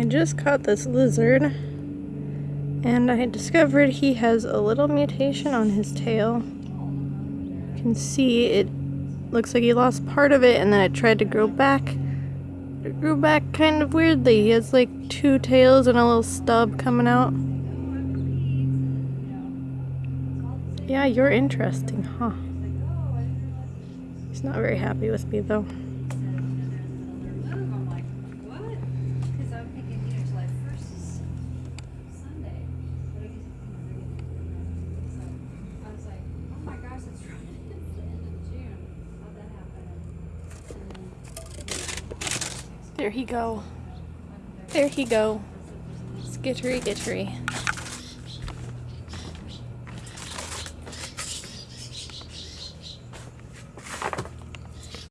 I just caught this lizard and I discovered he has a little mutation on his tail. You can see it looks like he lost part of it and then it tried to grow back. It grew back kind of weirdly. He has like two tails and a little stub coming out. Yeah, you're interesting, huh? He's not very happy with me though. There he go. There he go. Skittery gittery.